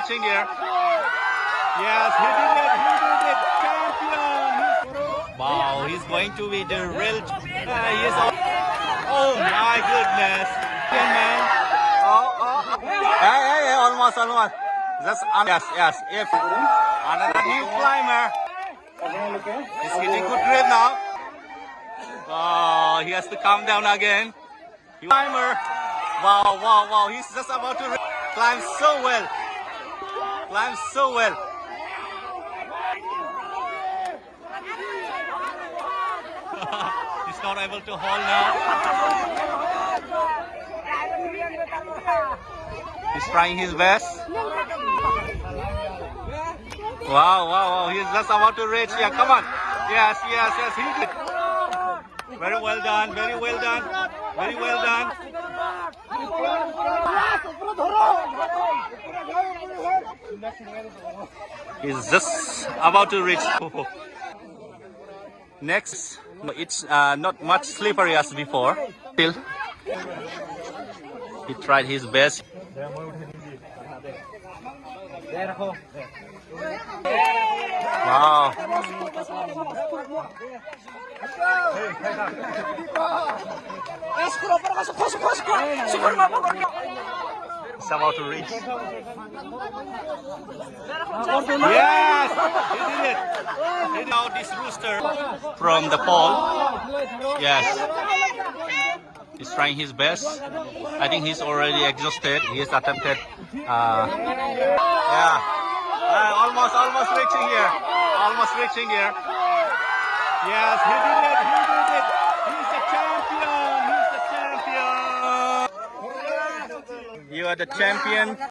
reaching here. Yes, he did it. He did it. Champion. Wow, he's going to be the real. Uh, he is. Oh my goodness. Yeah, man. Oh, oh. Hey, hey, hey, almost, almost. Just, um, yes, yes. If another new climber. He's hitting good grip now. Oh, he has to calm down again. Climber. Wow, wow, wow. He's just about to climb so well. Climb so well. He's not able to hold now. He's trying his best. Wow, wow, wow. He's just about to reach here. Come on. Yes, yes, yes. He did. Very well done. Very well done. Very well done. He's just about to reach. Next, it's uh, not much slippery as before. Still, he tried his best. Wow. About to reach. Yes, he did it. He did out this rooster from the pole. Yes. He's trying his best. I think he's already exhausted. He has attempted. Uh, yeah. Uh, almost, almost reaching here. Almost reaching here. Yes, he did it. He did it. He's the champion. He's the champion. You are the champion.